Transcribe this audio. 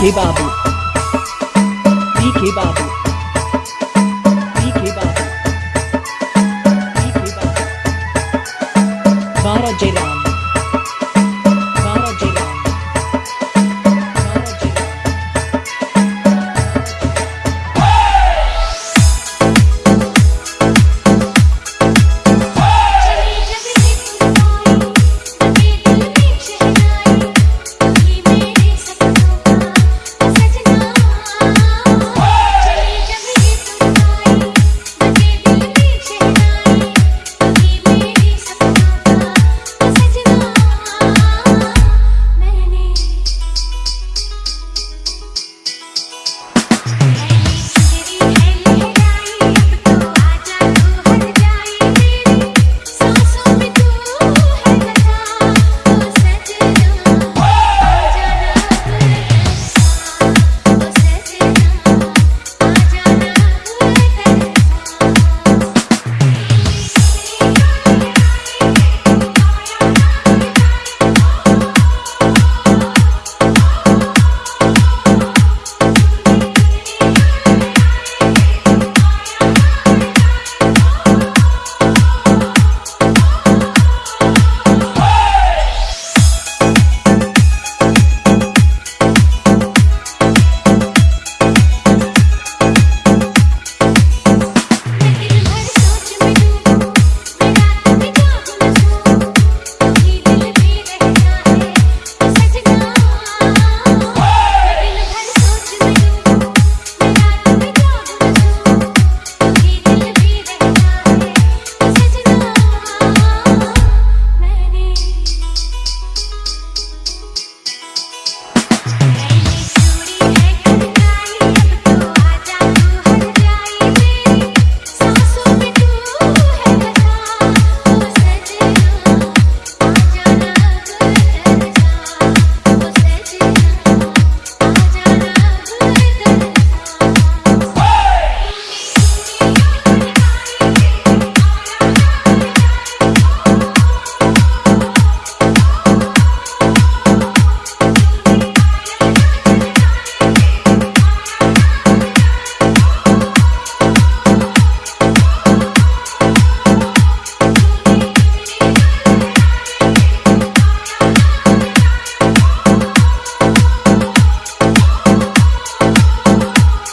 के Babu P Babu P Babu P Babu बारह जिला